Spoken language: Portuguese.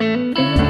Música